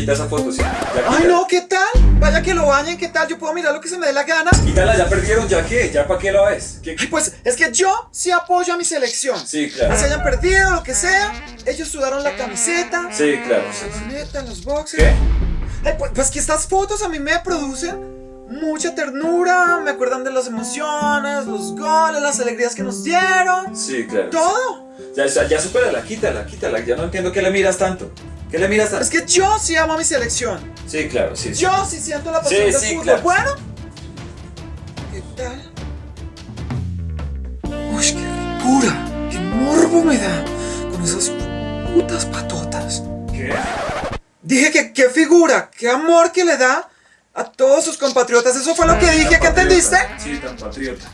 quita esa foto, sí. Ya Ay, no, ¿qué tal? Vaya que lo bañen, ¿qué tal? Yo puedo mirar lo que se me dé la gana. Quítala, ya perdieron, ¿ya qué? ¿Ya para qué la ves? ¿Qué- Ay, pues es que yo sí apoyo a mi selección. Sí, claro. Se hayan perdido, lo que sea. Ellos sudaron la camiseta. Sí, claro. La neta, los boxers. ¿Qué? Ay, pues, pues que estas fotos a mí me producen mucha ternura, me acuerdan de las emociones, los goles, las alegrías que nos dieron, Sí, claro. todo. Ya, ya, ya supérala, quítala, quítala. Ya no entiendo qué le miras tanto. ¿Qué le miras tanto? Es que yo sí amo a mi selección. Sí, claro, sí. sí. Yo sí siento la pasión Sí, del sí, fútbol. claro. Bueno, ¿qué tal? Uy, qué ricura, qué morbo me da con esas putas patotas. ¿Qué? Dije que qué figura, qué amor que le da a todos sus compatriotas. Eso fue lo que dije, ¿qué entendiste? Sí, tan patriota.